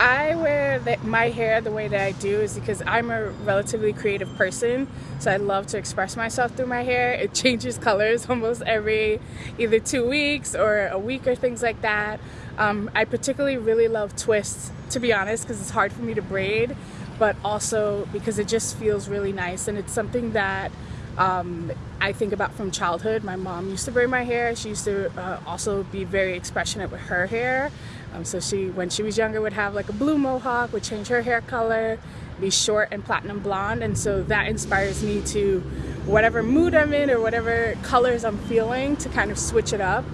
I wear my hair the way that I do is because I'm a relatively creative person, so I love to express myself through my hair. It changes colors almost every either two weeks or a week or things like that. Um, I particularly really love twists, to be honest, because it's hard for me to braid, but also because it just feels really nice and it's something that um, I think about from childhood. My mom used to braid my hair. She used to uh, also be very expressionate with her hair. Um, so she, when she was younger, would have like a blue mohawk, would change her hair color, be short and platinum blonde. And so that inspires me to whatever mood I'm in or whatever colors I'm feeling to kind of switch it up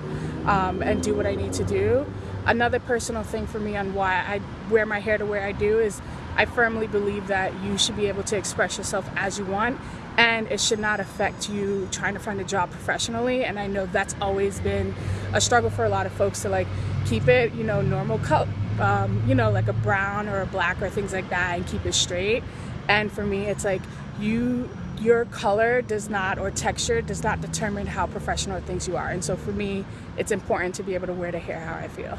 um, and do what I need to do. Another personal thing for me on why I wear my hair the way I do is I firmly believe that you should be able to express yourself as you want and it should not affect you trying to find a job professionally. And I know that's always been a struggle for a lot of folks to like keep it you know normal color um, you know like a brown or a black or things like that and keep it straight. And for me it's like you your color does not or texture does not determine how professional things you are. And so for me it's important to be able to wear the hair how I feel.